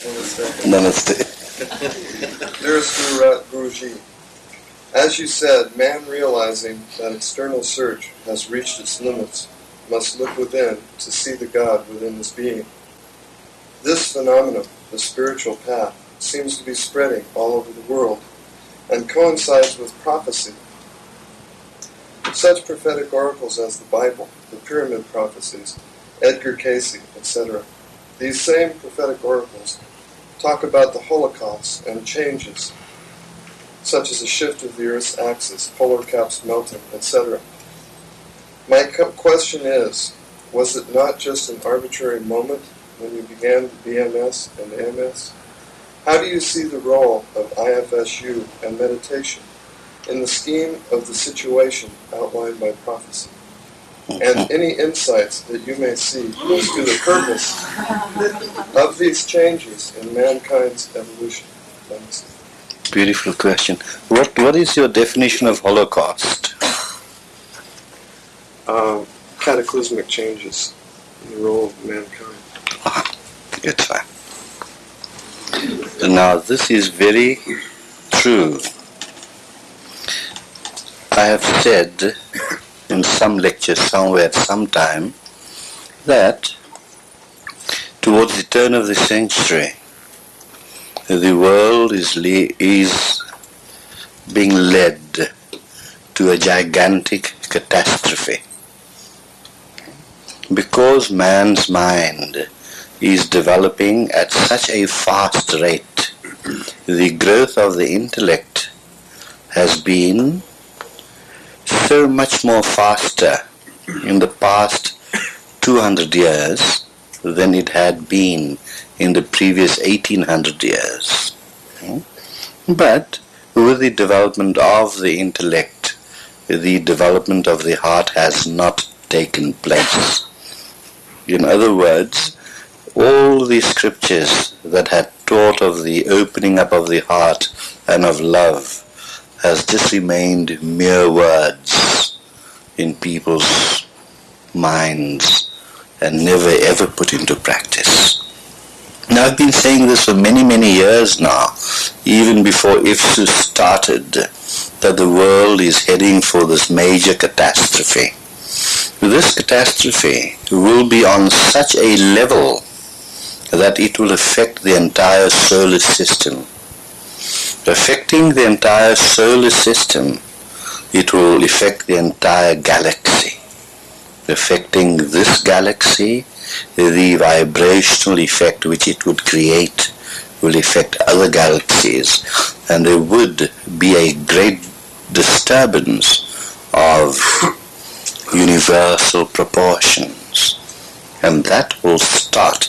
Namaste. Namaste. Dearest Guru, Guruji, as you said, man realizing that external search has reached its limits must look within to see the God within his being. This phenomenon, the spiritual path, seems to be spreading all over the world and coincides with prophecy. Such prophetic oracles as the Bible, the Pyramid Prophecies, Edgar Cayce, etc. These same prophetic oracles talk about the Holocaust and changes, such as the shift of the Earth's axis, polar caps melting, etc. My question is, was it not just an arbitrary moment when you began the BMS and the MS? How do you see the role of IFSU and meditation in the scheme of the situation outlined by prophecy? And any insights that you may see as to the purpose of these changes in mankind's evolution? Thanks. Beautiful question. What What is your definition of Holocaust? Um, cataclysmic changes in the role of mankind. Good. Now this is very true. I have said in some lecture somewhere at some time that towards the turn of the century the world is, is being led to a gigantic catastrophe. Because man's mind is developing at such a fast rate the growth of the intellect has been so much more faster in the past 200 years than it had been in the previous 1800 years. Hmm? But with the development of the intellect, the development of the heart has not taken place. In other words, all the scriptures that had taught of the opening up of the heart and of love has just remained mere words in people's minds and never ever put into practice. Now I've been saying this for many, many years now, even before IFSU started, that the world is heading for this major catastrophe. This catastrophe will be on such a level that it will affect the entire solar system. Affecting the entire solar system, it will affect the entire galaxy. Affecting this galaxy, the vibrational effect which it would create will affect other galaxies and there would be a great disturbance of universal proportions and that will start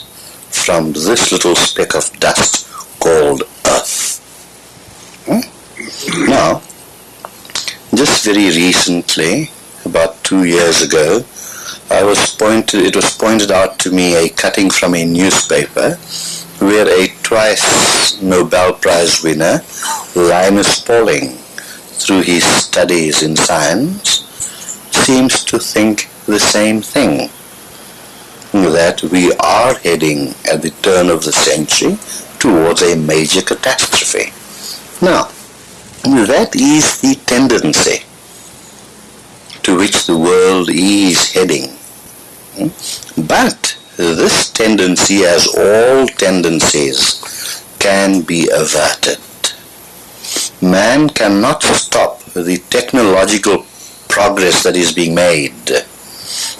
from this little speck of dust called Earth. Now, just very recently, about two years ago, I was pointed, it was pointed out to me a cutting from a newspaper where a twice Nobel Prize winner, Linus Pauling, through his studies in science, seems to think the same thing that we are heading at the turn of the century towards a major catastrophe. Now, that is the tendency to which the world is heading. Hmm? But this tendency, as all tendencies, can be averted. Man cannot stop the technological progress that is being made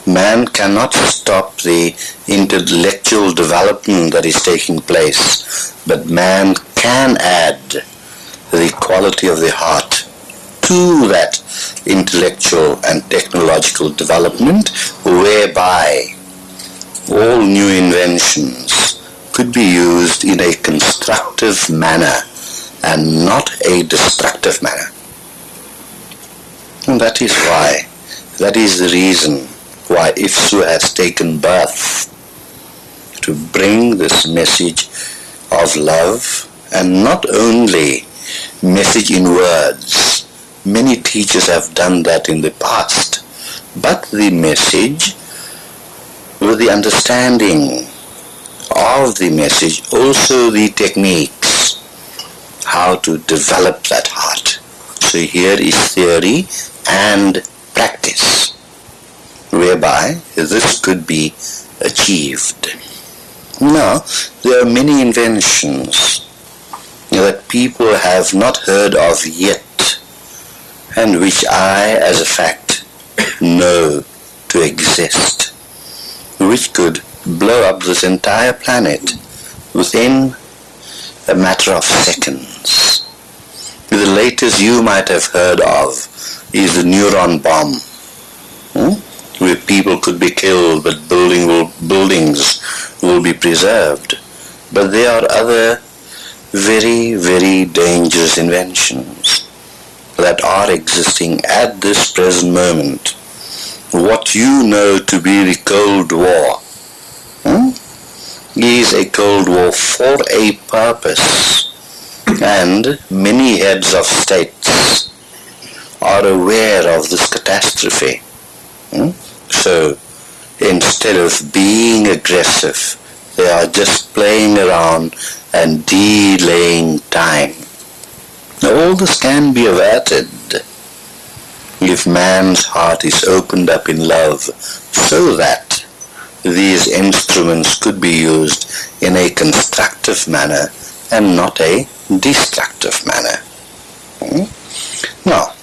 man cannot stop the intellectual development that is taking place, but man can add the quality of the heart to that intellectual and technological development whereby all new inventions could be used in a constructive manner and not a destructive manner. And that is why, that is the reason why IFSU has taken birth to bring this message of love and not only message in words. Many teachers have done that in the past, but the message with the understanding of the message also the techniques how to develop that heart. So here is theory and practice whereby this could be achieved. Now, there are many inventions that people have not heard of yet and which I, as a fact, know to exist, which could blow up this entire planet within a matter of seconds. The latest you might have heard of is the neutron bomb, hmm? where people could be killed but building will, buildings will be preserved. But there are other very, very dangerous inventions that are existing at this present moment. What you know to be the Cold War hmm, is a Cold War for a purpose. And many heads of states are aware of this catastrophe. Hmm? So instead of being aggressive, they are just playing around and delaying time. Now all this can be averted if man's heart is opened up in love so that these instruments could be used in a constructive manner and not a destructive manner. Hmm? Now,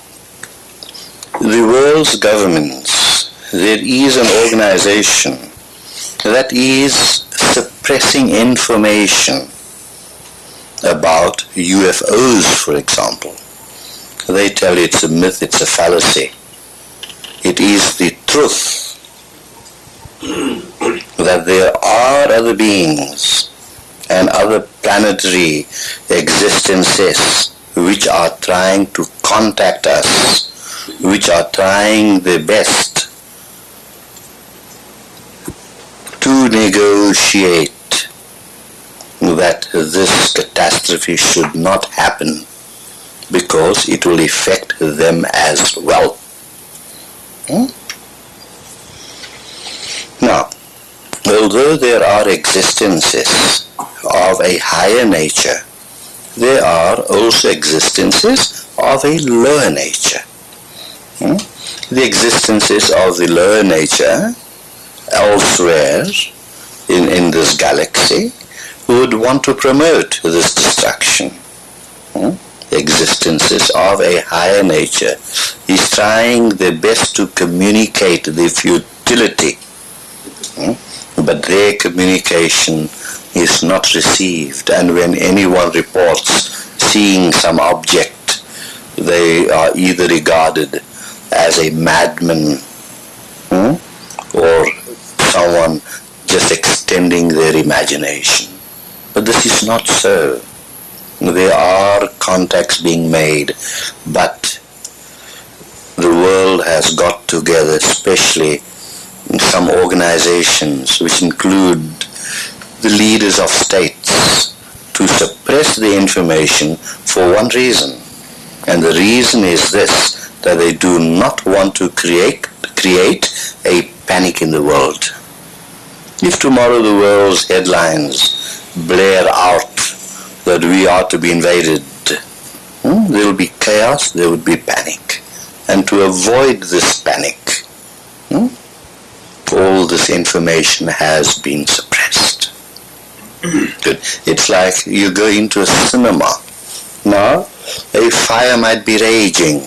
the world's governments, there is an organization that is suppressing information about UFOs, for example. They tell you it's a myth, it's a fallacy. It is the truth that there are other beings and other planetary existences which are trying to contact us, which are trying their best to negotiate that this catastrophe should not happen because it will affect them as well. Hmm? Now, although there are existences of a higher nature, there are also existences of a lower nature. Hmm? The existences of the lower nature elsewhere in, in this galaxy would want to promote this destruction. Hmm? Existences of a higher nature is trying their best to communicate the futility, hmm? but their communication is not received. And when anyone reports seeing some object, they are either regarded as a madman hmm? or someone just extending their imagination. But this is not so. There are contacts being made, but the world has got together, especially some organizations which include the leaders of states, to suppress the information for one reason. And the reason is this, that they do not want to create, create a panic in the world. If tomorrow the world's headlines blare out that we are to be invaded, hmm, there will be chaos, there would be panic. And to avoid this panic, hmm, all this information has been suppressed. It's like you go into a cinema. Now, a fire might be raging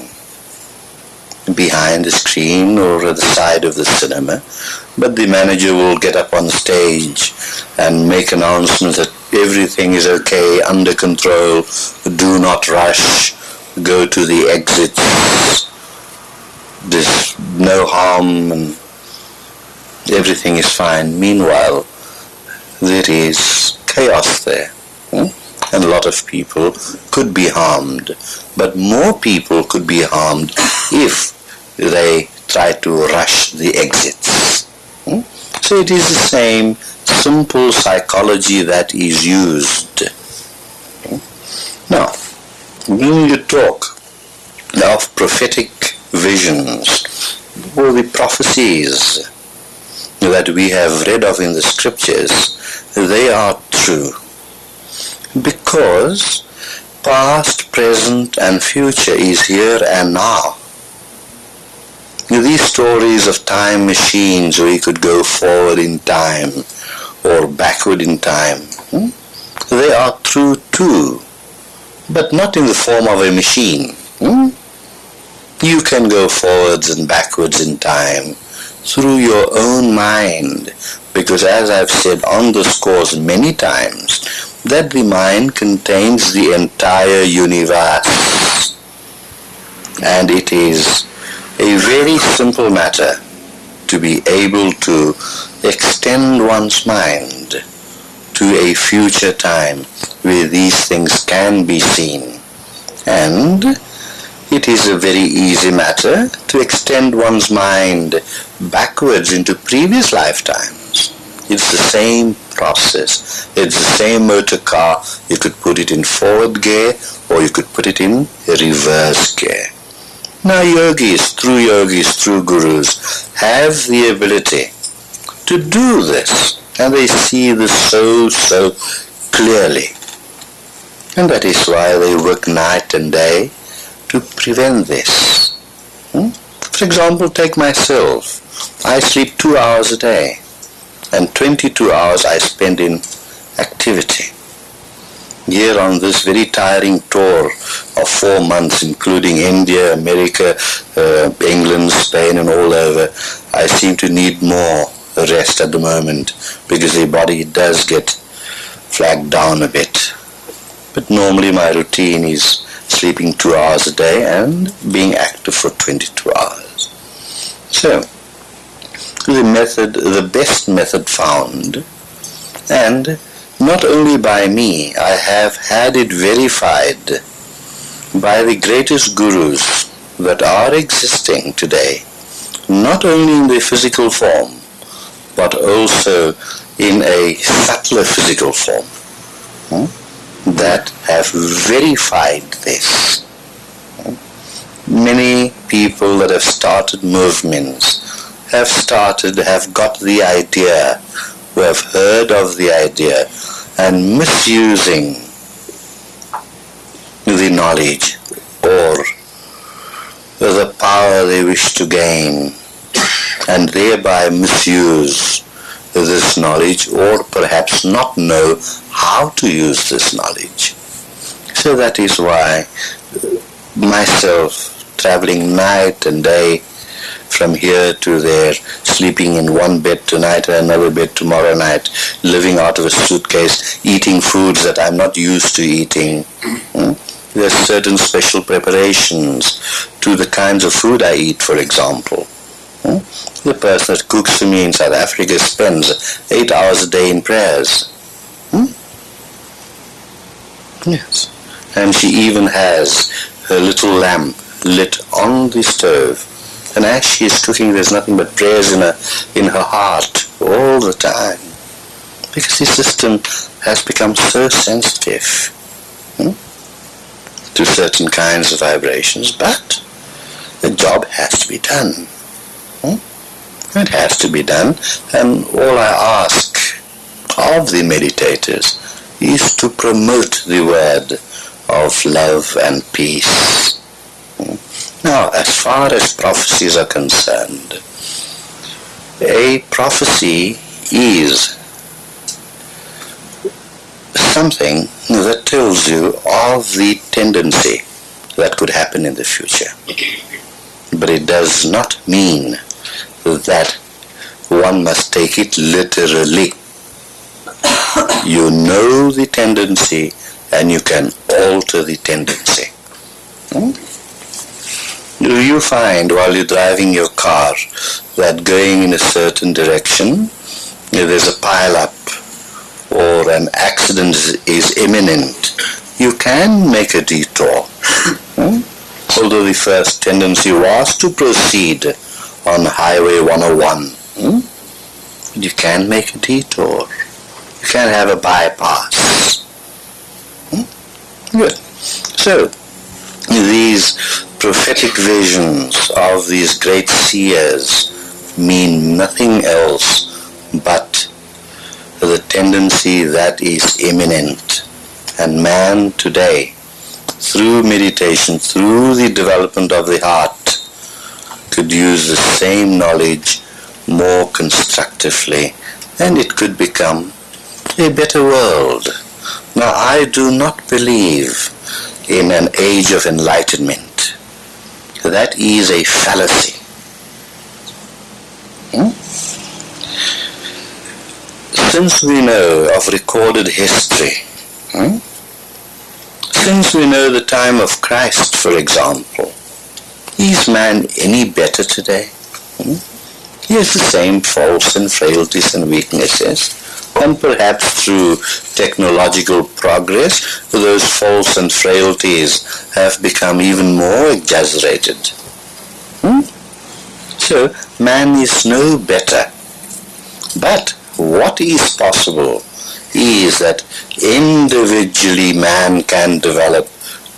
behind the screen or at the side of the cinema, but the manager will get up on stage and make announcements that everything is okay, under control, do not rush, go to the exits, there's no harm and everything is fine. Meanwhile, there is chaos there. Hmm? And a lot of people could be harmed. But more people could be harmed if they try to rush the exits. So it is the same simple psychology that is used. Now, when you talk of prophetic visions or the prophecies that we have read of in the scriptures, they are true. Because past, present and future is here and now. These stories of time machines where you could go forward in time or backward in time, hmm? they are true too, but not in the form of a machine. Hmm? You can go forwards and backwards in time through your own mind, because as I've said on this course many times, that the mind contains the entire universe. And it is a very simple matter to be able to extend one's mind to a future time where these things can be seen. And it is a very easy matter to extend one's mind backwards into previous lifetimes. It's the same process. It's the same motor car. You could put it in forward gear or you could put it in reverse gear. Now yogis, true yogis, true gurus, have the ability to do this. And they see this so, so clearly. And that is why they work night and day to prevent this. Hmm? For example, take myself. I sleep two hours a day and 22 hours I spend in activity here on this very tiring tour of four months, including India, America, uh, England, Spain, and all over, I seem to need more rest at the moment because the body does get flagged down a bit. But normally my routine is sleeping two hours a day and being active for 22 hours. So, the method, the best method found, and not only by me, I have had it verified by the greatest gurus that are existing today, not only in the physical form, but also in a subtler physical form, hmm, that have verified this. Many people that have started movements have started, have got the idea, who have heard of the idea, and misusing the knowledge or the power they wish to gain and thereby misuse this knowledge or perhaps not know how to use this knowledge. So that is why myself traveling night and day from here to there, sleeping in one bed tonight and another bed tomorrow night, living out of a suitcase, eating foods that I'm not used to eating. Hmm? There's certain special preparations to the kinds of food I eat, for example. Hmm? The person that cooks for me in South Africa spends eight hours a day in prayers. Hmm? Yes. And she even has her little lamp lit on the stove and as she is cooking, there's nothing but prayers in her, in her heart all the time. Because the system has become so sensitive hmm, to certain kinds of vibrations, but the job has to be done. Hmm? It has to be done, and all I ask of the meditators is to promote the word of love and peace. Hmm? Now, as far as prophecies are concerned, a prophecy is something that tells you of the tendency that could happen in the future. But it does not mean that one must take it literally. You know the tendency and you can alter the tendency. Hmm? Do you find while you're driving your car that going in a certain direction, if there's a pile-up or an accident is imminent, you can make a detour. Hmm? Although the first tendency was to proceed on Highway 101. Hmm? You can make a detour. You can have a bypass. Hmm? Good. So, these prophetic visions of these great seers mean nothing else but the tendency that is imminent. And man today, through meditation, through the development of the heart, could use the same knowledge more constructively and it could become a better world. Now I do not believe in an age of enlightenment. That is a fallacy. Hmm? Since we know of recorded history, hmm? since we know the time of Christ, for example, is man any better today? Hmm? He has the same faults and frailties and weaknesses. And perhaps through technological progress, those faults and frailties have become even more exaggerated. Hmm? So, man is no better. But what is possible is that individually man can develop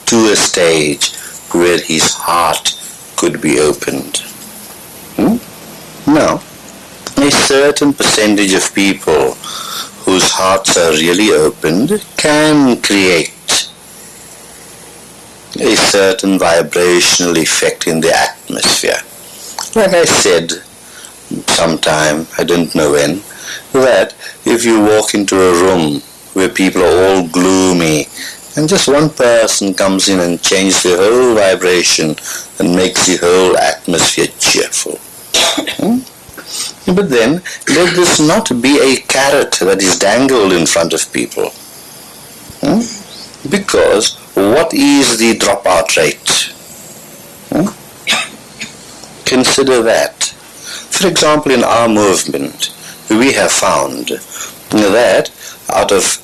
to a stage where his heart could be opened. Hmm? Now, a certain percentage of people whose hearts are really opened can create a certain vibrational effect in the atmosphere. Like I said sometime, I don't know when, that if you walk into a room where people are all gloomy and just one person comes in and changes the whole vibration and makes the whole atmosphere cheerful. Hmm? But then, let this not be a carrot that is dangled in front of people. Hmm? Because what is the dropout rate? Hmm? Consider that. For example, in our movement, we have found that out of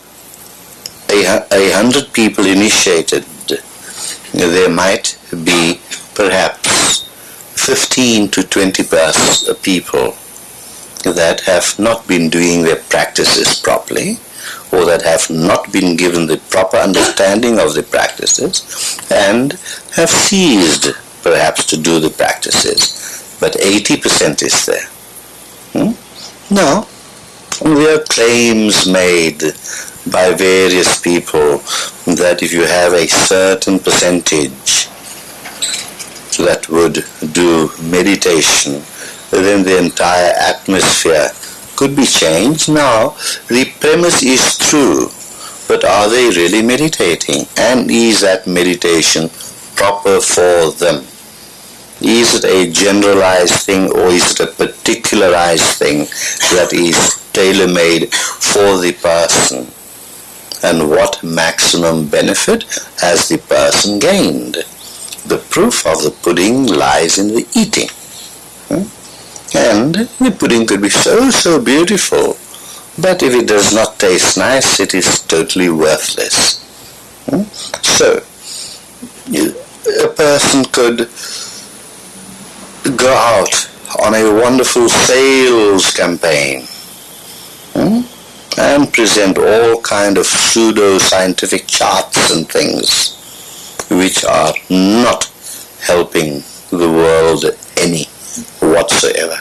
a, hundred people initiated, there might be perhaps 15 to 20 people that have not been doing their practices properly or that have not been given the proper understanding of the practices and have ceased perhaps to do the practices but 80% is there. Hmm? Now, there are claims made by various people that if you have a certain percentage that would do meditation, then the entire atmosphere could be changed. Now, the premise is true, but are they really meditating? And is that meditation proper for them? Is it a generalized thing or is it a particularized thing that is tailor-made for the person? And what maximum benefit has the person gained? The proof of the pudding lies in the eating. Hmm? And the pudding could be so, so beautiful, but if it does not taste nice, it is totally worthless. Hmm? So, a person could go out on a wonderful sales campaign hmm? and present all kind of pseudo-scientific charts and things which are not helping the world any whatsoever.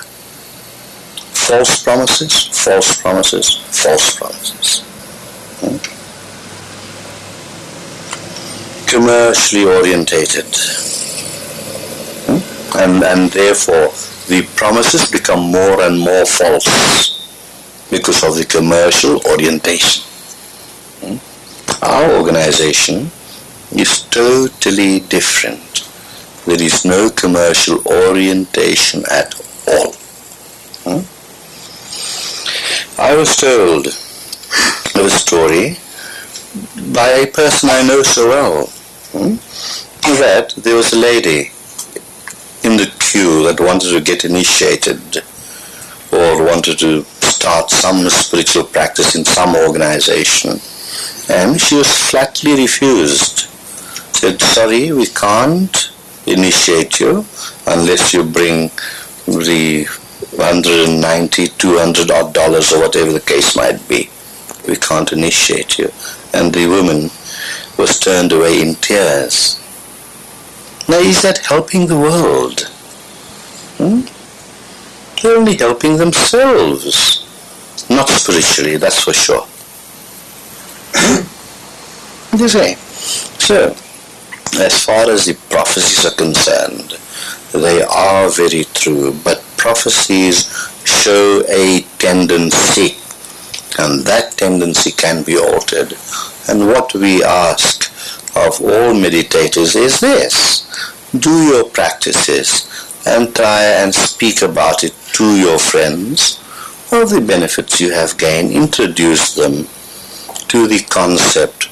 False promises, false promises, false promises. Hmm? Commercially orientated and, and therefore the promises become more and more false because of the commercial orientation. Hmm? Our organization is totally different. There is no commercial orientation at all. Hmm? I was told of a story by a person I know so well hmm, that there was a lady in the queue that wanted to get initiated or wanted to start some spiritual practice in some organization and she was flatly refused said sorry we can't initiate you unless you bring the 190 200 odd dollars or whatever the case might be we can't initiate you and the woman was turned away in tears now is that helping the world? Hmm? They're only helping themselves. not spiritually, that's for sure. you see, so as far as the prophecies are concerned, they are very true, but prophecies show a tendency, and that tendency can be altered. And what we ask of all meditators is this, do your practices and try and speak about it to your friends, all the benefits you have gained, introduce them to the concept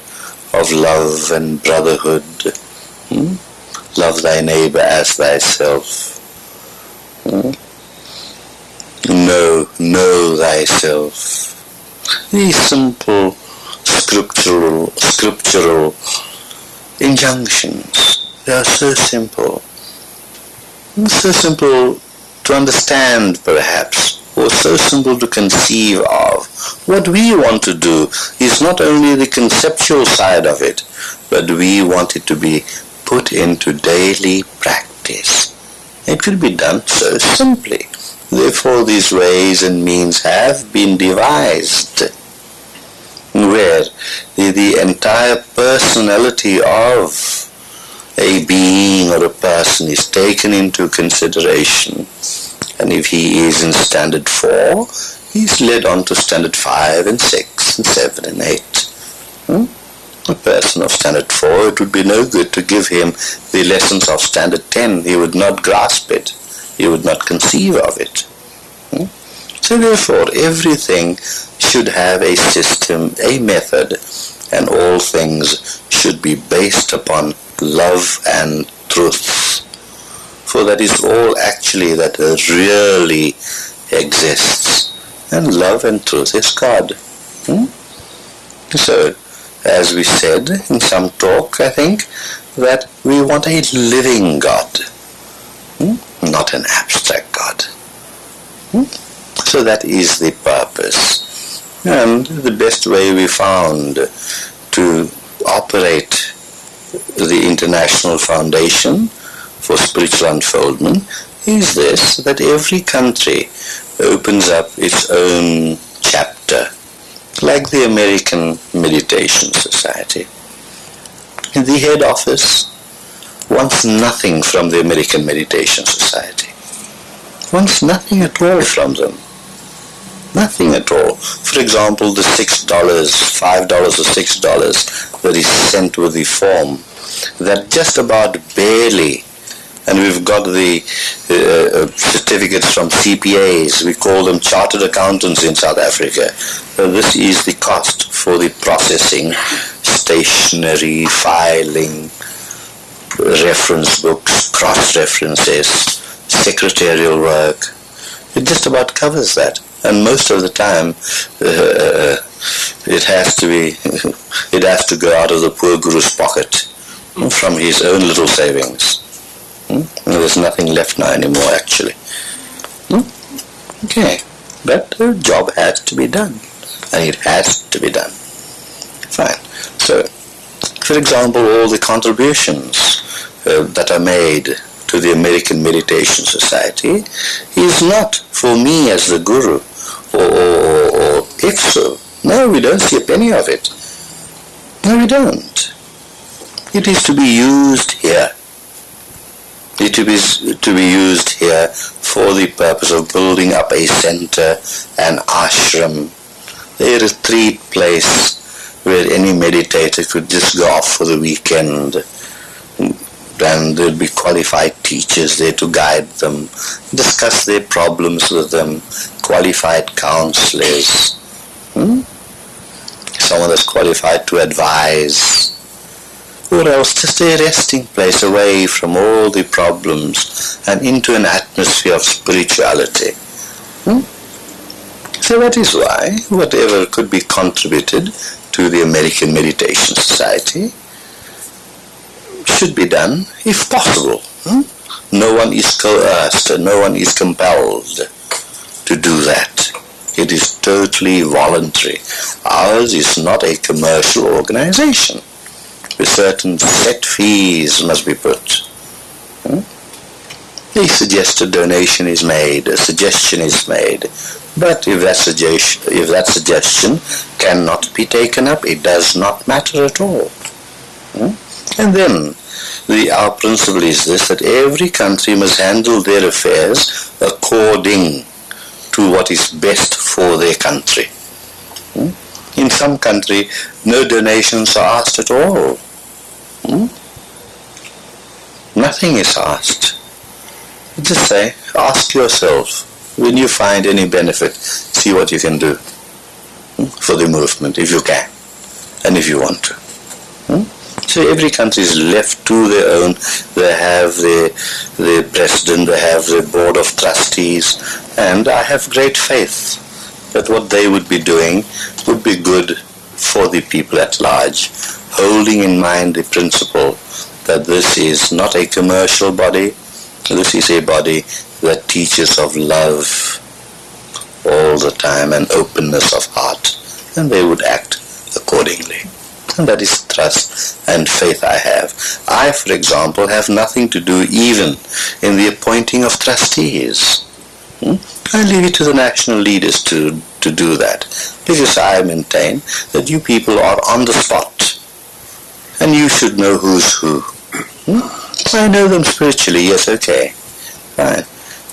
of love and brotherhood. Hmm? Love thy neighbor as thyself. Hmm? Know, know thyself. These simple scriptural, scriptural injunctions, they are so simple. So simple to understand perhaps, or so simple to conceive of. What we want to do is not only the conceptual side of it, but we want it to be put into daily practice. It could be done so simply. Therefore these ways and means have been devised where the, the entire personality of a being or a person is taken into consideration. And if he is in standard 4, he's led on to standard 5 and 6 and 7 and 8. Hmm? A person of standard 4, it would be no good to give him the lessons of standard 10. He would not grasp it. He would not conceive of it. Hmm? So therefore, everything should have a system, a method, and all things should be based upon love and truth. For that is all actually that really exists. And love and truth is God. Hmm? So, as we said in some talk, I think, that we want a living God, hmm? not an abstract God. Hmm? So that is the purpose. And the best way we found to operate the International Foundation for Spiritual Unfoldment is this, that every country opens up its own chapter, like the American Meditation Society. The head office wants nothing from the American Meditation Society, wants nothing at all from them. Nothing at all. For example, the six dollars, five dollars or six dollars that is sent with the form, that just about barely, and we've got the uh, uh certificates from CPAs, we call them chartered accountants in South Africa. Uh, this is the cost for the processing, stationery, filing, reference books, cross-references, secretarial work. It just about covers that and most of the time uh, it has to be it has to go out of the poor guru's pocket from his own little savings hmm? there's nothing left now anymore actually hmm? okay but the job has to be done and it has to be done fine so for example all the contributions uh, that are made to the American Meditation Society is not for me as the guru or, or, or if so. No, we don't see a penny of it. No, we don't. It is to be used here. Is to be to be used here for the purpose of building up a center, an ashram, a retreat place where any meditator could just go off for the weekend. And there'll be qualified teachers there to guide them, discuss their problems with them, qualified counselors, hmm? someone that's qualified to advise, or else just a resting place away from all the problems and into an atmosphere of spirituality. Hmm? So that is why whatever could be contributed to the American Meditation Society should be done if possible. Hmm? No one is coerced, no one is compelled to do that. It is totally voluntary. Ours is not a commercial organization. Certain set fees must be put. Hmm? a suggested donation is made, a suggestion is made. But if that suggestion, if that suggestion cannot be taken up, it does not matter at all. Hmm? And then the, our principle is this, that every country must handle their affairs according to what is best for their country. Hmm? In some country, no donations are asked at all. Hmm? Nothing is asked. Just say, ask yourself, when you find any benefit, see what you can do hmm, for the movement, if you can, and if you want to. Hmm? So every country is left to their own. They have the, the president, they have the board of trustees, and I have great faith that what they would be doing would be good for the people at large, holding in mind the principle that this is not a commercial body, this is a body that teaches of love all the time and openness of heart, and they would act accordingly. And that is trust and faith I have. I, for example, have nothing to do even in the appointing of trustees. Hmm? I leave it to the national leaders to, to do that, because I maintain that you people are on the spot, and you should know who's who. Hmm? I know them spiritually, yes, okay, fine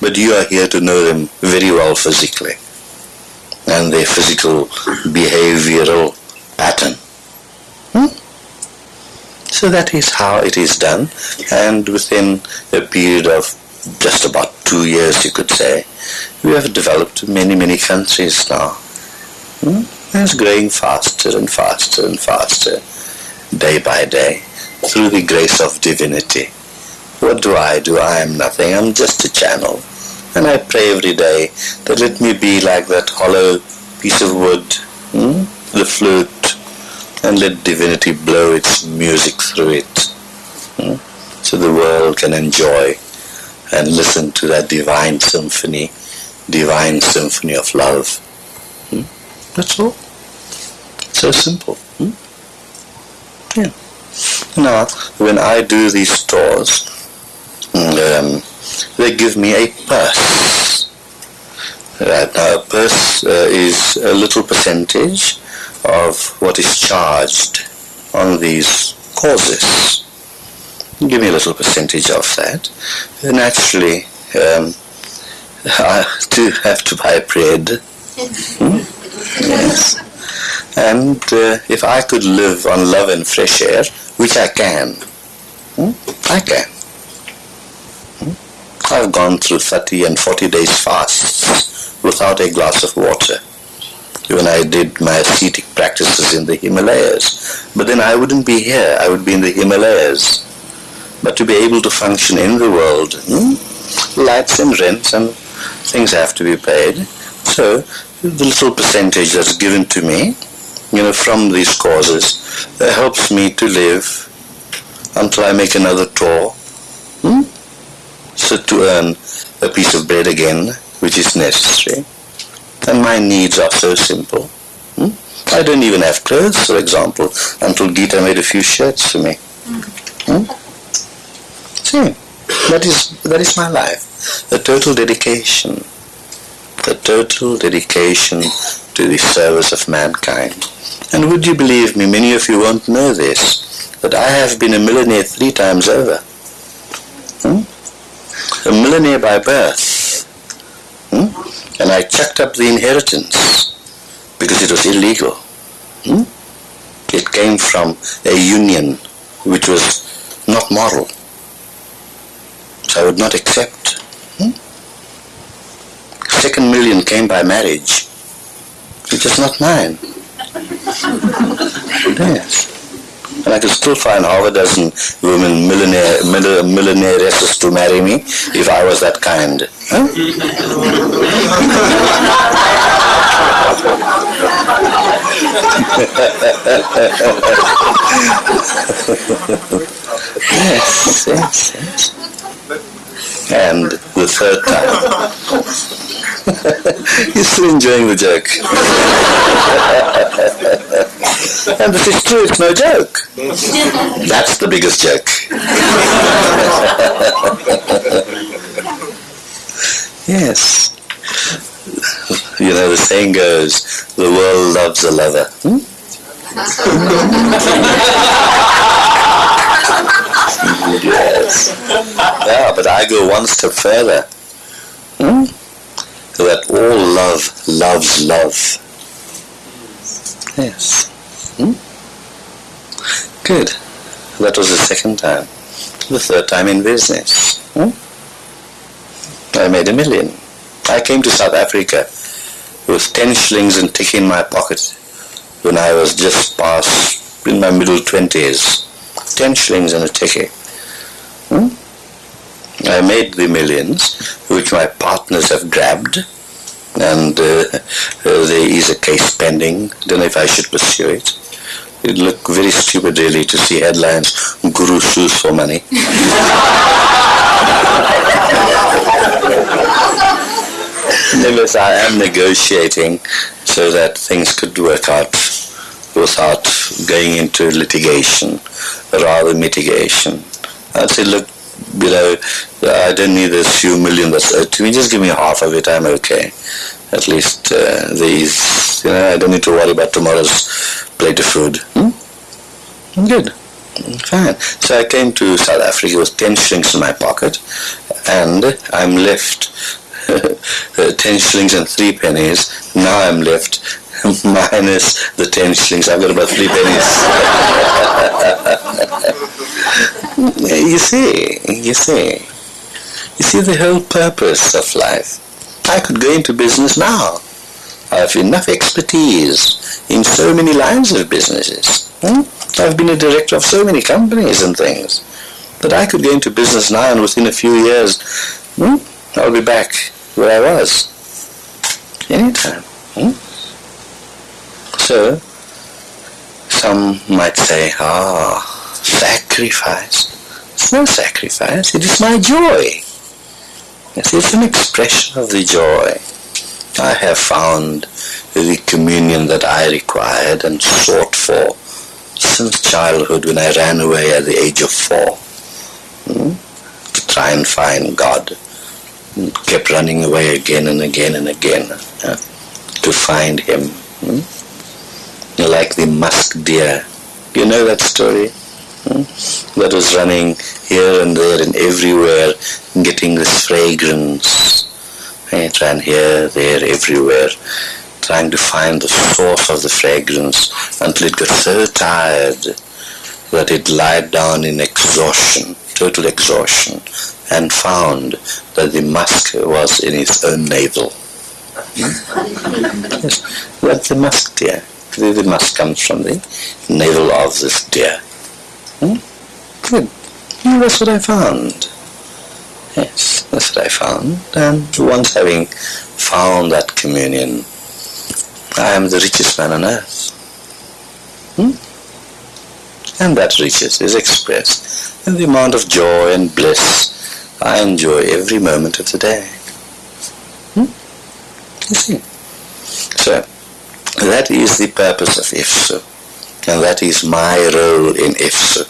but you are here to know them very well physically and their physical behavioral pattern. Hmm? So that is how it is done and within a period of just about two years you could say, we have developed many, many countries now. Hmm? It's growing faster and faster and faster day by day through the grace of divinity. What do I do? I am nothing. I'm just a channel. And I pray every day that let me be like that hollow piece of wood, hmm? the flute, and let divinity blow its music through it. Hmm? So the world can enjoy and listen to that divine symphony, divine symphony of love. Hmm? That's all. So simple. Hmm? Yeah. Now, when I do these tours, um, they give me a purse. Right now, a purse uh, is a little percentage of what is charged on these courses. Give me a little percentage of that. Naturally, um, I do have to buy bread. Hmm? Yes. And uh, if I could live on love and fresh air, which I can, hmm? I can. I've gone through 30 and 40 days fasts without a glass of water when I did my ascetic practices in the Himalayas. But then I wouldn't be here, I would be in the Himalayas. But to be able to function in the world, hmm, lights and rents and things have to be paid. So the little percentage that's given to me, you know, from these causes, uh, helps me to live until I make another tour. Hmm? So to earn a piece of bread again, which is necessary. And my needs are so simple. Hmm? I don't even have clothes, for example, until Gita made a few shirts for me. Hmm? See, that is, that is my life. A total dedication. A total dedication to the service of mankind. And would you believe me, many of you won't know this, that I have been a millionaire three times over. Hmm? A millionaire by birth. Hmm? And I chucked up the inheritance because it was illegal. Hmm? It came from a union which was not moral. I would not accept. Hmm? Second million came by marriage, which is not mine. yes. And I could still find half a dozen women, millionaire, mill- millionairesses to marry me if I was that kind. Huh? yes, yes, yes. And the third time. You're still enjoying the joke. and this is true, it's no joke. That's the biggest joke. Yes. You know, the saying goes, the world loves a lover. Hmm? Yes. Yeah, but I go one step further. Hmm? That all love loves love. Yes. Hmm? Good. That was the second time. The third time in business. Hmm? I made a million. I came to South Africa with 10 shillings and tick in my pocket when I was just past in my middle 20s. 10 shillings and a ticket. Hmm? I made the millions, which my partners have grabbed, and uh, uh, there is a case pending. Don't know if I should pursue it. It looked very stupid really to see headlines, Guru sues for money. Nevertheless, I am negotiating so that things could work out without going into litigation, rather mitigation. I'd say, look, you know, I don't need this few million that's owed to me. Just give me half of it. I'm okay. At least uh, these, you know, I don't need to worry about tomorrow's plate of food. Hmm? Good. Fine. So I came to South Africa with 10 shillings in my pocket and I'm left 10 shillings and 3 pennies. Now I'm left minus the 10 shillings. I've got about 3 pennies. you see, you see. You see the whole purpose of life. I could go into business now. I have enough expertise in so many lines of businesses. Hmm? I've been a director of so many companies and things But I could go into business now and within a few years hmm, I'll be back where I was. Anytime. Hmm? So, some might say, ah, sacrifice. It's no sacrifice, it is my joy. Yes, it's an expression of the joy. I have found the communion that I required and sought for since childhood when I ran away at the age of four hmm, to try and find God. Kept running away again and again and again uh, to find Him. Hmm? Like the musk deer. You know that story? Hmm? That was running here and there and everywhere, getting this fragrance. It ran here, there, everywhere, trying to find the source of the fragrance until it got so tired that it lied down in exhaustion, total exhaustion, and found that the musk was in its own navel. yes, that's the musk deer. The musk comes from the navel of this deer. Hmm? Good. Yeah, that's what I found. Yes, that's what I found. And once having found that communion, I am the richest man on earth. Hmm? And that riches is expressed in the amount of joy and bliss I enjoy every moment of the day. Hmm? You see? So, that is the purpose of IFSU. And that is my role in IFSU.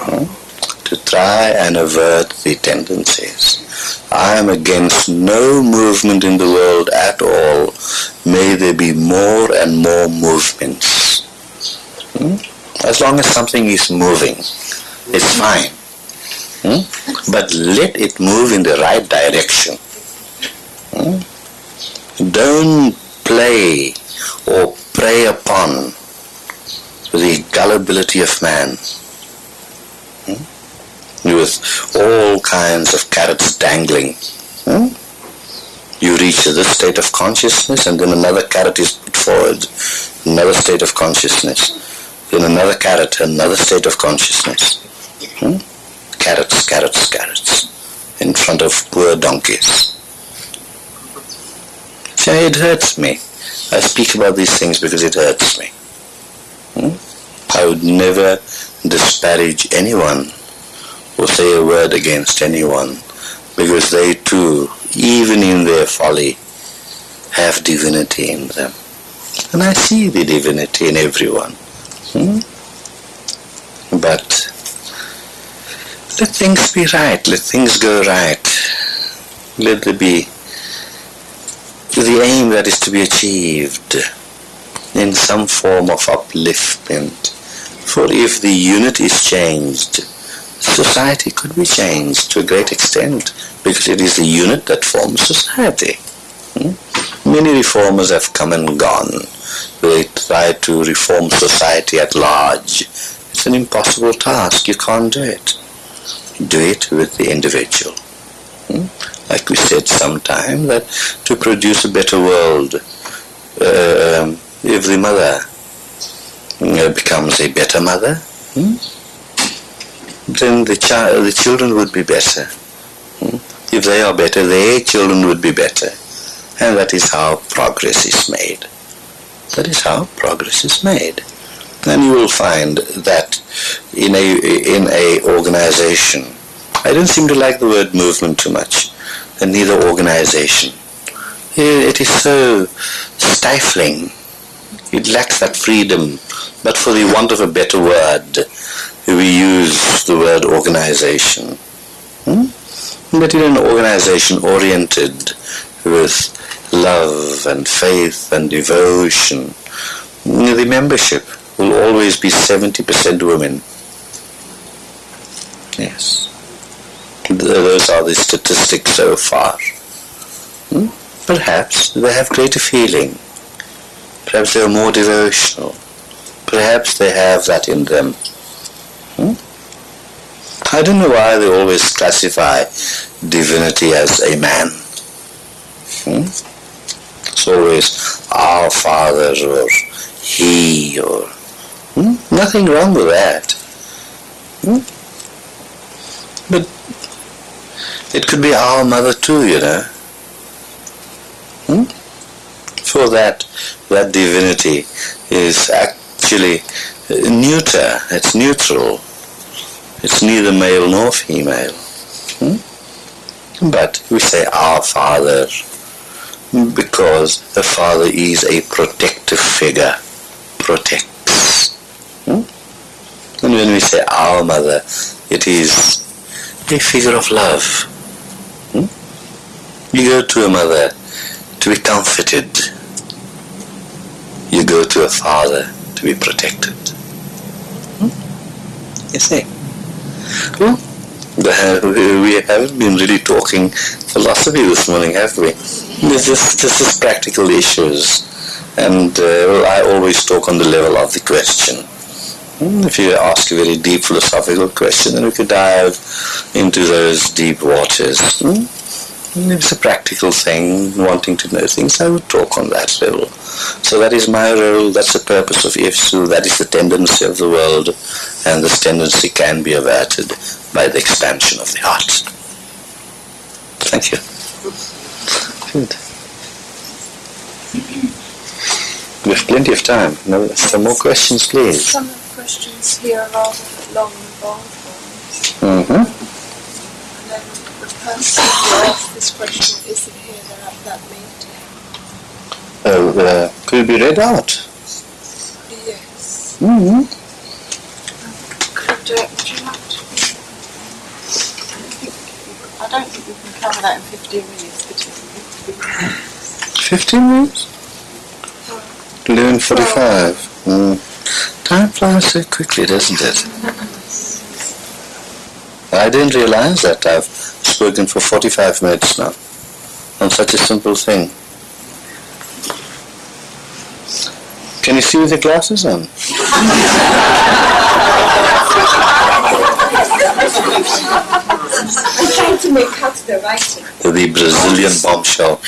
Hmm? To try and avert the tendencies. I am against no movement in the world at all. May there be more and more movements. Hmm? As long as something is moving, it's fine. Hmm? But let it move in the right direction. Hmm? Don't play or prey upon the gullibility of man hmm? with all kinds of carrots dangling. Hmm? You reach this state of consciousness and then another carrot is put forward, another state of consciousness, then another carrot, another state of consciousness. Hmm? Carrots, carrots, carrots in front of poor donkeys. So it hurts me. I speak about these things because it hurts me. Hmm? I would never disparage anyone or say a word against anyone because they too, even in their folly, have divinity in them. And I see the divinity in everyone. Hmm? But let things be right, let things go right. Let there be that is to be achieved in some form of upliftment. For if the unit is changed, society could be changed to a great extent because it is the unit that forms society. Hmm? Many reformers have come and gone. They try to reform society at large. It's an impossible task. You can't do it. Do it with the individual. Like we said sometime, that to produce a better world, uh, if the mother uh, becomes a better mother, hmm? then the, child, the children would be better. Hmm? If they are better, their children would be better. And that is how progress is made. That is how progress is made. And you will find that in a, in a organization, I don't seem to like the word movement too much, and neither organization. It is so stifling. It lacks that freedom. But for the want of a better word, we use the word organization. Hmm? But in an organization oriented with love and faith and devotion, the membership will always be 70% women. Yes. Those are the statistics so far. Hmm? Perhaps they have greater feeling. Perhaps they are more devotional. Perhaps they have that in them. Hmm? I don't know why they always classify divinity as a man. Hmm? It's always our father or he or hmm? nothing wrong with that. Hmm? But it could be our mother too, you know. Hmm? For that, that divinity is actually neuter. It's neutral. It's neither male nor female. Hmm? But we say our father because the father is a protective figure. Protects. Hmm? And when we say our mother, it is a figure of love. Hmm? You go to a mother to be comforted. You go to a father to be protected. Hmm? You see? Well, we haven't been really talking philosophy this morning, have we? This is, this is practical issues. And uh, well, I always talk on the level of the question. If you ask a very deep philosophical question, then we could dive into those deep waters. If it's a practical thing, wanting to know things, I would talk on that level. So that is my role, that's the purpose of IFSU, that is the tendency of the world, and this tendency can be averted by the expansion of the heart. Thank you. Good. We have plenty of time. No, some more questions, please. Some of the questions here are rather long and bold ones. Mm-hmm. This question they're that. Oh, uh, could be read out? Yes. Mm-hmm. Could, uh, would you like to? I don't think we can cover that in 15 minutes, but 15 minutes? 11.45. Mm. Time flies so quickly, doesn't it? I didn't realize that I've spoken for 45 minutes now on such a simple thing. Can you see with the glasses on? I'm trying to make out the writing. The Brazilian bombshell.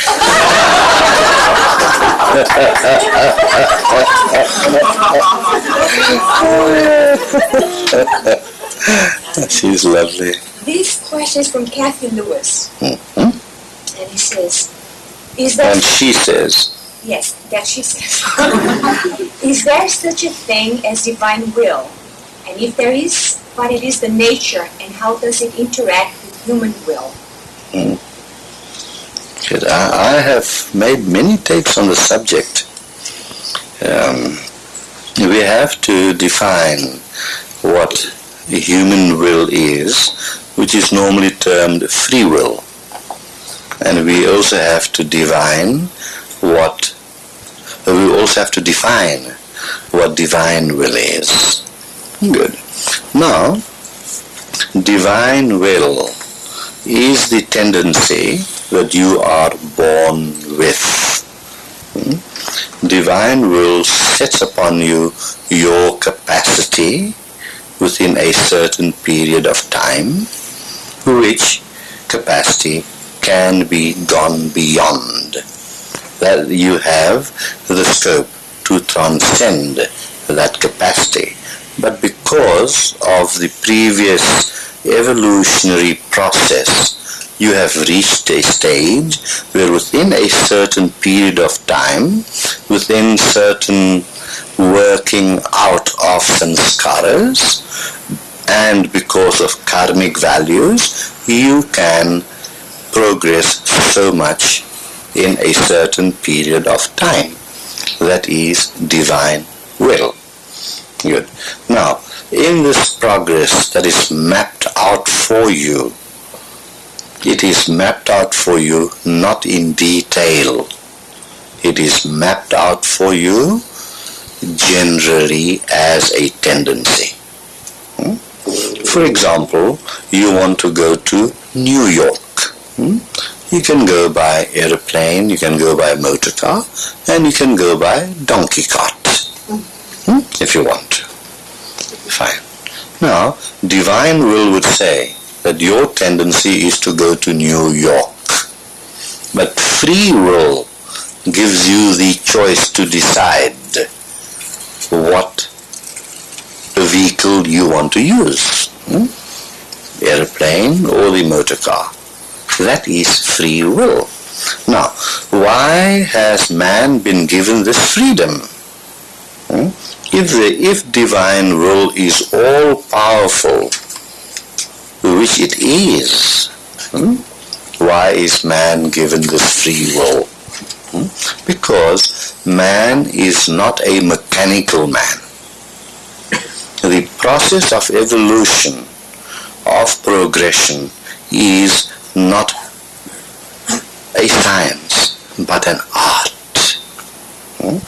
She's lovely. This question is from Kathy Lewis, Mhm. and he says, "Is there And she says, yes that she says, is there such a thing as divine will? And if there is, what it is the nature, and how does it interact with human will?" Good. I, I have made many takes on the subject. Um, we have to define what the human will is, which is normally termed free will. And we also have to divine what we also have to define what divine will is. Good. Now, divine will is the tendency that you are born with. Hmm? Divine will sets upon you your capacity within a certain period of time, which capacity can be gone beyond. That you have the scope to transcend that capacity. But because of the previous evolutionary process, you have reached a stage where within a certain period of time, within certain working out of sanskaras, and because of karmic values, you can progress so much in a certain period of time. That is divine will. Good. Now, in this progress that is mapped out for you, it is mapped out for you not in detail. It is mapped out for you generally as a tendency. Hmm? For example, you want to go to New York. Hmm? You can go by aeroplane, you can go by motor car, and you can go by donkey cart hmm? if you want to. Fine. Now, divine will would say that your tendency is to go to New York. But free will gives you the choice to decide what vehicle you want to use. Hmm? Airplane or the motor car. That is free will. Now, why has man been given this freedom? Hmm? If, the, if divine will is all powerful, which it is, hmm? why is man given this free will? Hmm? Because man is not a mechanical man. The process of evolution, of progression, is not a science, but an art. Hmm?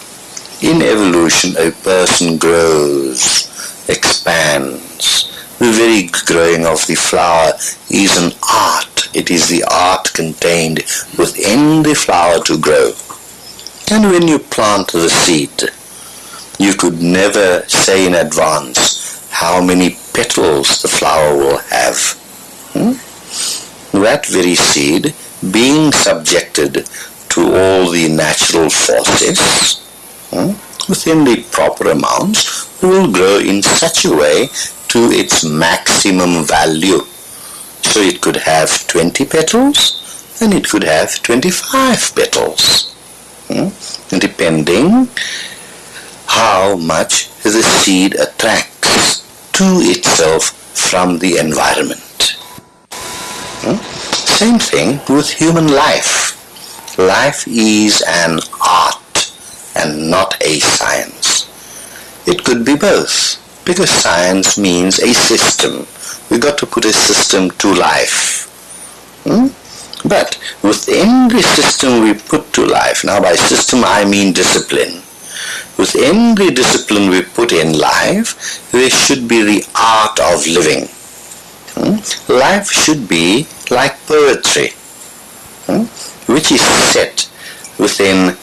In evolution, a person grows, expands. The very growing of the flower is an art. It is the art contained within the flower to grow. And when you plant the seed, you could never say in advance how many petals the flower will have. Hmm? That very seed, being subjected to all the natural forces, hmm, within the proper amounts, will grow in such a way to its maximum value. So it could have 20 petals and it could have 25 petals, hmm, depending how much the seed attracts to itself from the environment. Hmm? Same thing with human life. Life is an art and not a science. It could be both, because science means a system. We got to put a system to life. Hmm? But within the system we put to life, now by system I mean discipline. Within the discipline we put in life, there should be the art of living. Hmm? Life should be like poetry, hmm? which is set within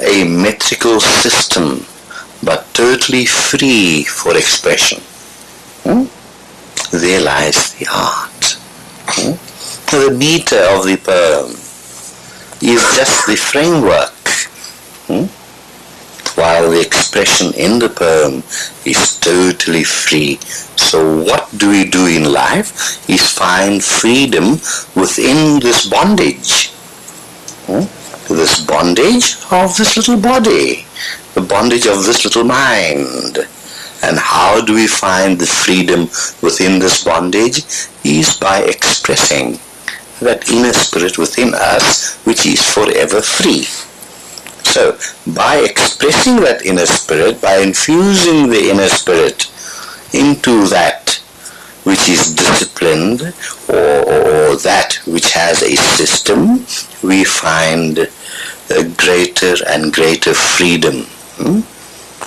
a metrical system, but totally free for expression. There lies the art. Hmm? The meter of the poem is just the framework, hmm? while the expression in the poem is totally free. So what do we do in life is find freedom within this bondage. Hmm? This bondage of this little body, the bondage of this little mind. And how do we find the freedom within this bondage? Is by expressing that inner spirit within us which is forever free. So, by expressing that inner spirit, by infusing the inner spirit into that which is disciplined or, or, that which has a system, we find a greater and greater freedom. Hmm?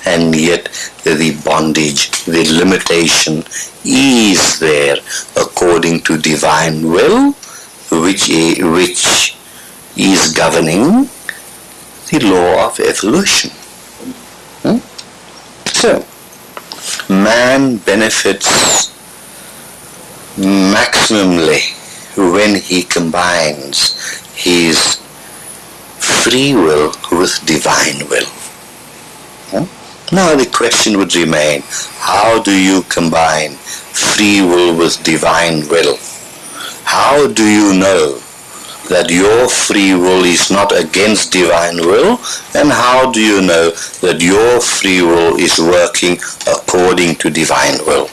And yet the bondage, the limitation is there according to divine will, which, which is governing the law of evolution. Hmm? So, man benefits maximally when he combines his free will with divine will. Now the question would remain, how do you combine free will with divine will? How do you know that your free will is not against divine will? And how do you know that your free will is working according to divine will?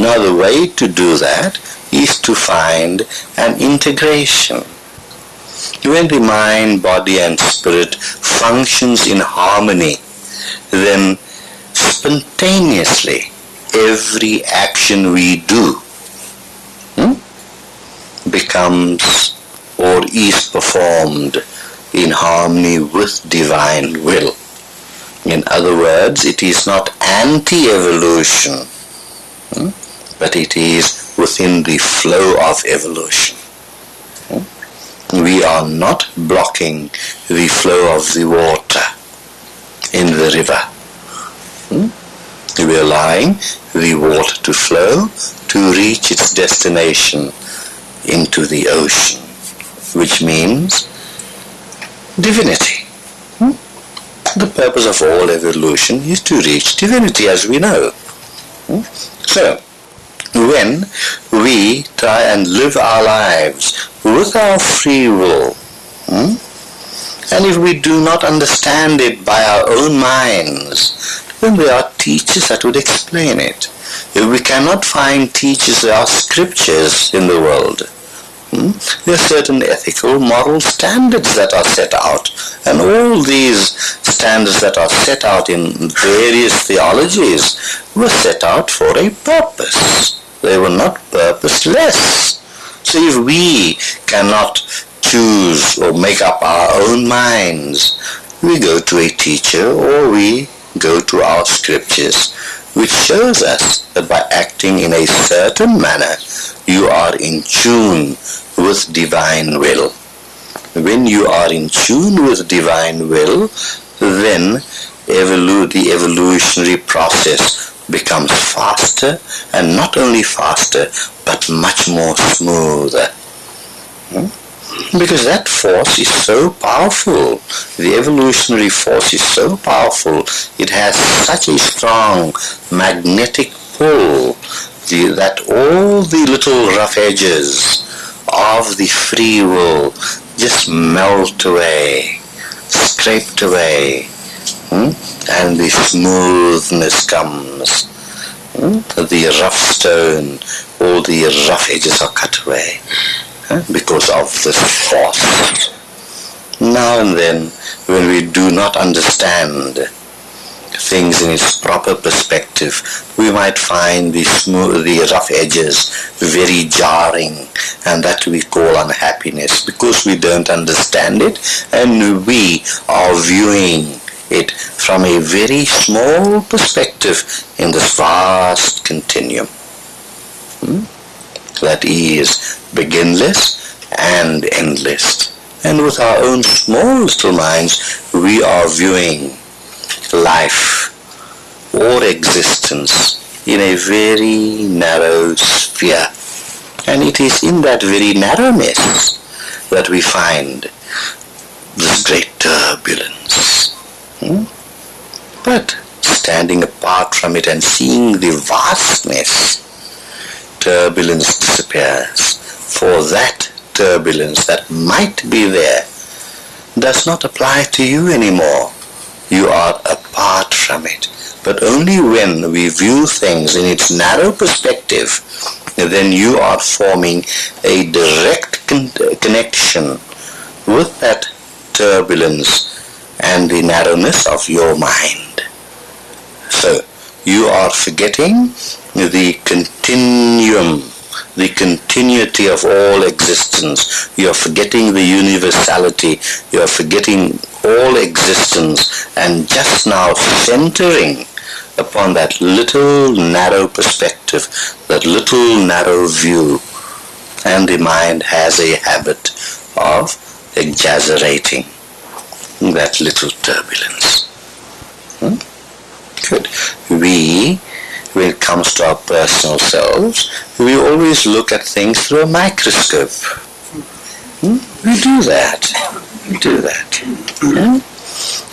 Now the way to do that is to find an integration. When the mind, body and spirit functions in harmony, then spontaneously every action we do hmm, becomes or is performed in harmony with divine will. In other words, it is not anti-evolution, hmm, but it is within the flow of evolution. Hmm. We are not blocking the flow of the water in the river. Hmm. We are allowing the water to flow to reach its destination into the ocean which means divinity. Hmm? The purpose of all evolution is to reach divinity as we know. Hmm? So, when we try and live our lives with our free will, hmm? And if we do not understand it by our own minds, then there are teachers that would explain it. If we cannot find teachers, there are scriptures in the world Hmm? There are certain ethical, moral standards that are set out. And all these standards that are set out in various theologies were set out for a purpose. They were not purposeless. So if we cannot choose or make up our own minds, we go to a teacher or we go to our scriptures which shows us that by acting in a certain manner, you are in tune with divine will. When you are in tune with divine will, then evolu- the evolutionary process becomes faster, and not only faster, but much more smoother. Hmm? Because that force is so powerful. The evolutionary force is so powerful. It has such a strong magnetic pull the, that all the little rough edges of the free will just melt away, scraped away, hmm? and the smoothness comes. Hmm? The rough stone, all the rough edges are cut away because of this force. Now and then, when we do not understand things in its proper perspective, we might find the smooth, the rough edges very jarring, and that we call unhappiness because we don't understand it, and we are viewing it from a very small perspective in this vast continuum. Hmm? That is beginless and endless. And with our own small little minds, we are viewing life or existence in a very narrow sphere. And it is in that very narrowness that we find this great turbulence. Hmm? But standing apart from it and seeing the vastness, turbulence disappears. For that turbulence that might be there does not apply to you anymore. You are apart from it. But only when we view things in its narrow perspective, then you are forming a direct con- connection with that turbulence and the narrowness of your mind. So, you are forgetting the continuum the continuity of all existence. You are forgetting the universality. You are forgetting all existence and just now centering upon that little narrow perspective, that little narrow view. And the mind has a habit of exaggerating that little turbulence. Hmm? Good. We, when it comes to our personal selves, we always look at things through a microscope. Hmm? We do that. We do that. Hmm?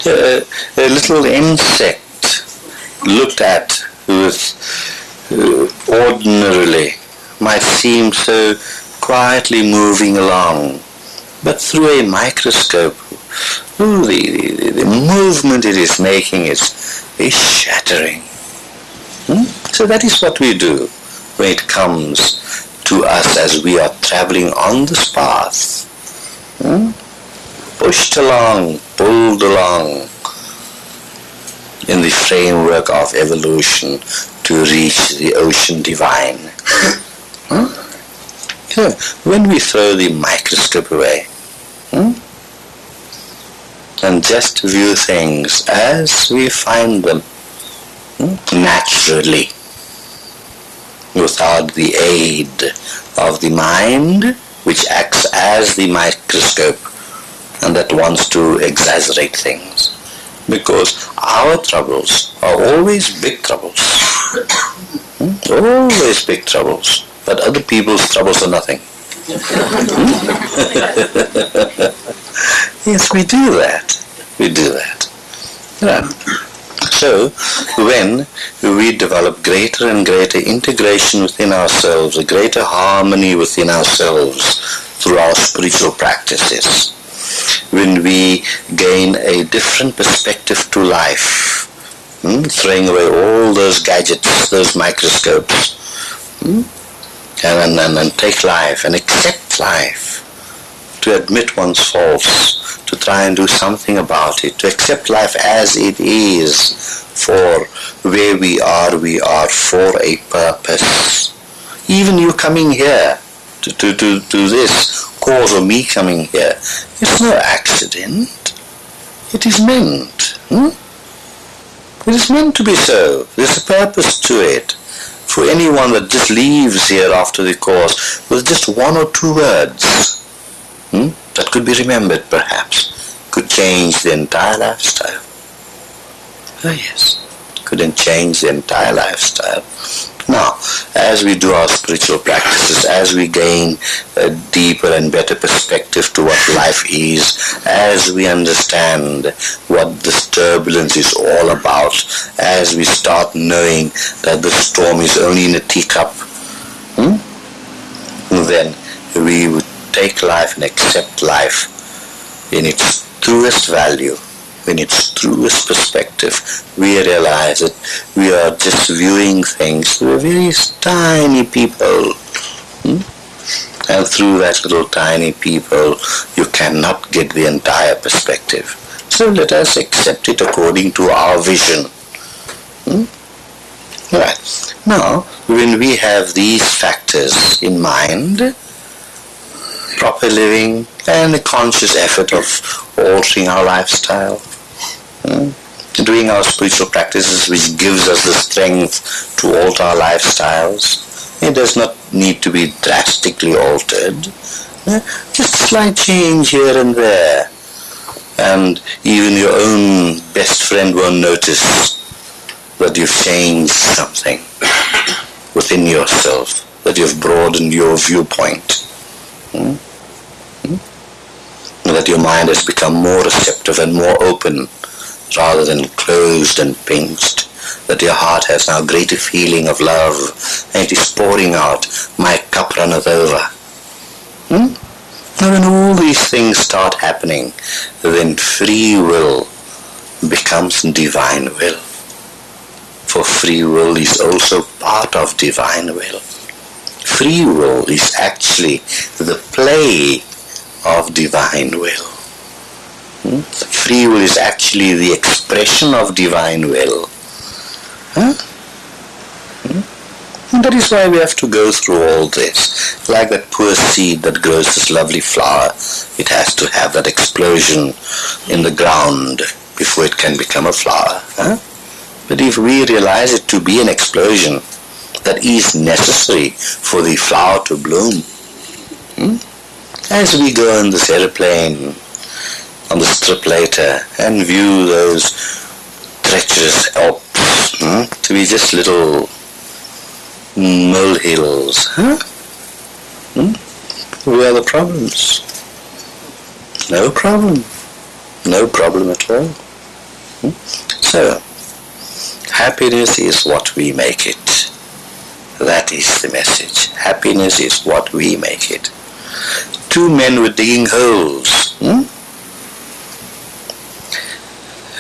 Uh, a little insect looked at with uh, ordinarily might seem so quietly moving along, but through a microscope, ooh, the, the, the movement it is making is, is shattering. Hmm? So that is what we do when it comes to us as we are traveling on this path. Hmm? Pushed along, pulled along, in the framework of evolution to reach the ocean divine. So when we throw the microscope away hmm? and just view things as we find them hmm? Naturally without the aid of the mind which acts as the microscope and that wants to exaggerate things because our troubles are always big troubles. Hmm? Always big troubles. But other people's troubles are nothing. yes, we do that. We do that. Yeah. So, when we develop greater and greater integration within ourselves, a greater harmony within ourselves through our spiritual practices, when we gain a different perspective to life, hmm? throwing away all those gadgets, those microscopes, hmm? and, and, and take life and accept life, to admit one's faults, to try and do something about it, to accept life as it is, for where we are, we are for a purpose. Even you coming here to, to, to, to this cause of me coming here. It's no accident. It is meant. Hmm? It is meant to be so. There's a purpose to it. For anyone that just leaves here after the course with just one or two words hmm, that could be remembered perhaps, could change the entire lifestyle. Oh yes, couldn't change the entire lifestyle. Now, as we do our spiritual practices, as we gain a deeper and better perspective to what life is, as we understand what this turbulence is all about, as we start knowing that the storm is only in a teacup, hmm? then we would take life and accept life in its truest value in its truest perspective, we realize that we are just viewing things through a very tiny people. Hmm? And through that little tiny people, you cannot get the entire perspective. So let us accept it according to our vision. Hmm? Right. Now, when we have these factors in mind, proper living and a conscious effort of altering our lifestyle, Hmm? doing our spiritual practices which gives us the strength to alter our lifestyles. It does not need to be drastically altered. Just a slight change here and there. And even your own best friend won't notice that you've changed something within yourself, that you've broadened your viewpoint. Hmm? That your mind has become more receptive and more open rather than closed and pinched, that your heart has now greater feeling of love, and it is pouring out, my cup runneth over. Hmm? Now when all these things start happening, then free will becomes divine will. For free will is also part of divine will. Free will is actually the play of divine will. Hmm? Free will is actually the expression of divine will. Huh? Hmm? That is is why we have to go through all this. Like that poor seed that grows this lovely flower, it has to have that explosion in the ground before it can become a flower. Huh? But if we realize it to be an explosion that is necessary for the flower to bloom, hmm? As we go in this aeroplane on the strip later and view those treacherous Alps hmm? to be just little molehills. Huh? Hmm? Where are the problems? No problem. No problem at all. Hmm? So, happiness is what we make it. That is the message. Happiness is what we make it. Two men were digging holes. Hmm?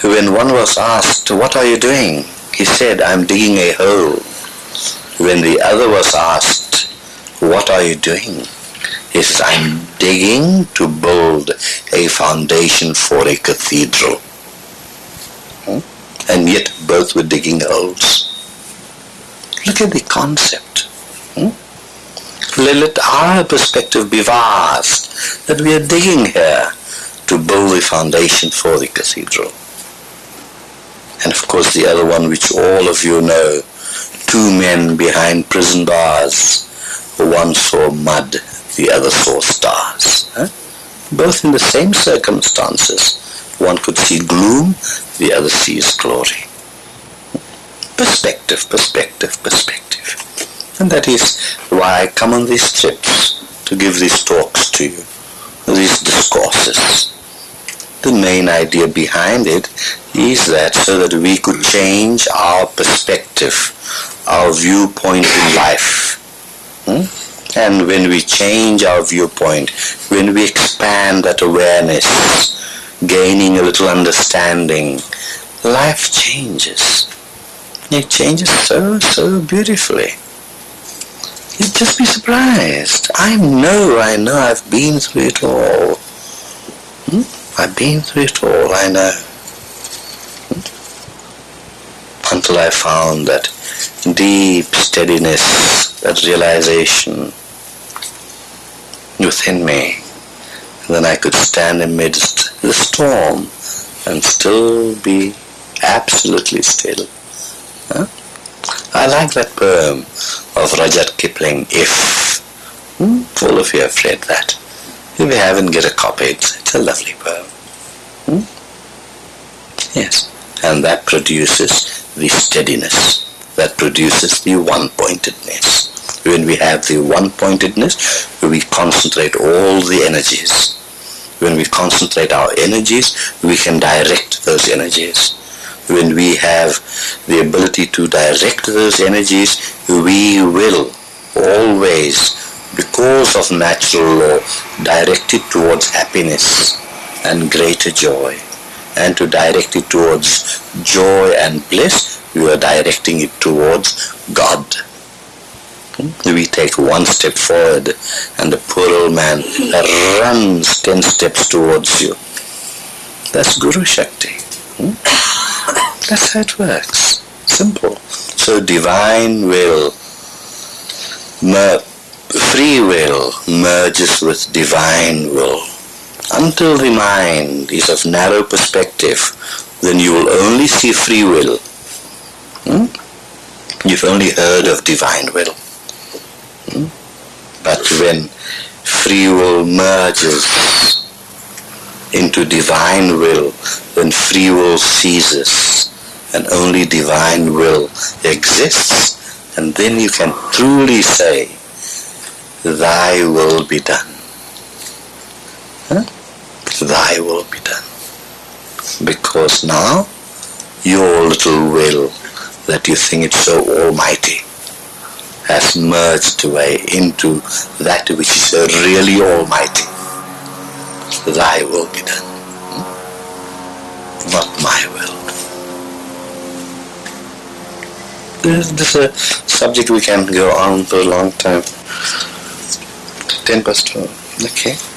When one was asked, what are you doing? He said, I'm digging a hole. When the other was asked, what are you doing? He says, I'm digging to build a foundation for a cathedral. Hmm? And yet both were digging holes. Look at the concept. Hmm? Let our perspective be vast, that we are digging here to build the foundation for the cathedral. And of course the other one which all of you know, two men behind prison bars. One saw mud, the other saw stars. Both in the same circumstances. One could see gloom, the other sees glory. Perspective, perspective, perspective. And that is why I come on these trips to give these talks to you, these discourses. The main idea behind it is that so that we could change our perspective, our viewpoint in life. Hmm? And when we change our viewpoint, when we expand that awareness, gaining a little understanding, life changes. It changes so, so beautifully. You'd just be surprised. I know, I know, I've been through it all. Hmm? I've been through it all, I know. Hmm? Until I found that deep steadiness, that realization within me. And then I could stand amidst the storm and still be absolutely still. Huh? I like that poem of Rudyard Kipling, If. Hmm? All of you have read that. If you haven't, get a copy. It's, it's a lovely poem. Hmm? Yes. And that produces the steadiness. That produces the one-pointedness. When we have the one-pointedness, we concentrate all the energies. When we concentrate our energies, we can direct those energies. When we have the ability to direct those energies, we will always, because of natural law, direct it towards happiness and greater joy. And to direct it towards joy and bliss, we are directing it towards God. We take one step forward and the poor old man runs ten steps towards you. That's Guru Shakti. Hmm? That's how it works. Simple. So divine will, free will merges with divine will. Until the mind is of narrow perspective, then you will only see free will. Hmm? You've only heard of divine will. Hmm? But when free will merges into divine will, then free will ceases and only divine will exists, and then you can truly say, Thy will be done. Huh? Thy will be done. Because now your little will that you think it's so almighty has merged away into that which is really almighty. Thy will be done, hmm? not my will. This, is a subject we can go on for a long time. Ten past twelve. Okay.